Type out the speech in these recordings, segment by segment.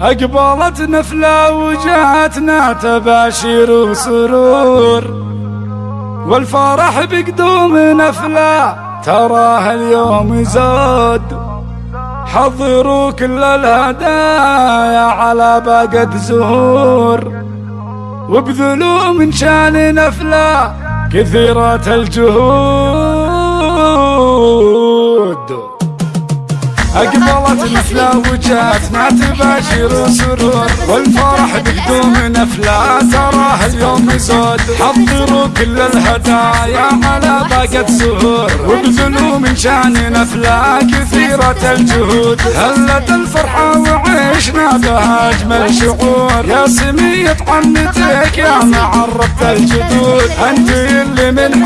أقبلت نفلة وجاتنا تباشير وسرور. والفرح بقدوم نفلة تراه اليوم يزود. حضروا كل الهدايا على باقة زهور. وابذلوا من شان نفلة كثيرة الجهود. أقبلت نفلة وجاتنا تباشر سرور والفرح بقدوم نفلة تراه اليوم يزود حضروا كل الهدايا على باقة زهور وابذلوا من شأن نفلة كثيرة الجهود. هلت الفرحة وعيشنا بها أجمل شعور. يا سمية عنتك يا معرفة الجدود. أنت اللي من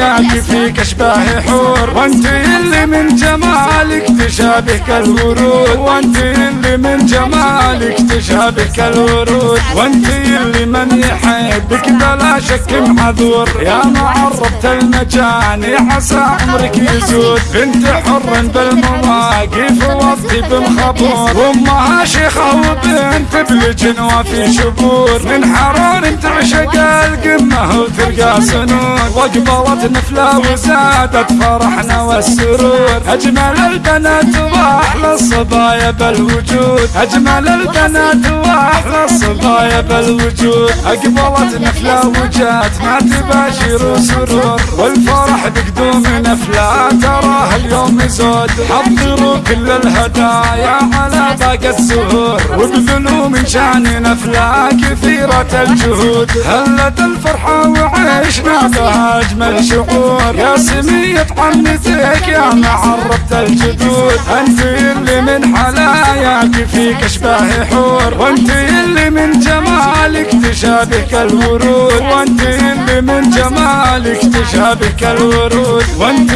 حلاياك فيك أشباه حور. وأنت اللي من جمالك تشاهد تشابهك الورود وانت اللي من جمالك تشابهك الورود. وانت اللي من يحبك بلا شك معذور يا معربة المجاني عسى عمرك يزود بنت حر بالمواقف وفي بالخبور. وأمها شيخة وبنت بالجنوة في شبور. من حرار تعشق القمة وتلقى سنون واقبلت نفلة وزادت فرحنا والسرور. أجمل البنات وأحلى الصبايا بالوجود. أجمل البنات واحلى الصبايا بالوجود اقبلت نفله وجات ما تباشر سرور والفرح بقدوم نفله تراه اليوم يزود حضروا كل الهدايا على باقة الزهور وابذلوا من شان نفله كثيرة الجهود هلت الفرحة وعيشنا بها اجمل شعور يا سمية عنتك يا معربة الجدود. انت اللي من فيك اشباه حور وانت اللي من جمالك تشابهك الورود. وانت اللي من جمالك تشابهك الورود. وانت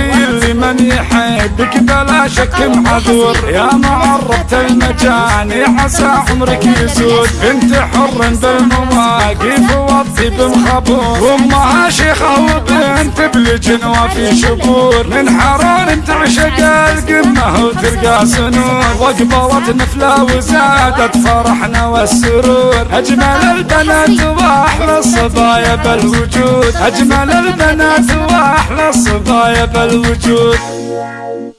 من يحبك بلا شك معذور يا معربة المجاني عسى عمرك يزود بنت حر بالمواقف والطيب مخبور وامها شيخة وبنت بالجنوة في شبور. من حرار تعشق القمة وتلقى سنور. واقبلت نفلة وزادت فرحنا والسرور. أجمل البنات وأحلى الصبايا بالوجود. أجمل البنات وأحلى الصبايا بالوجود.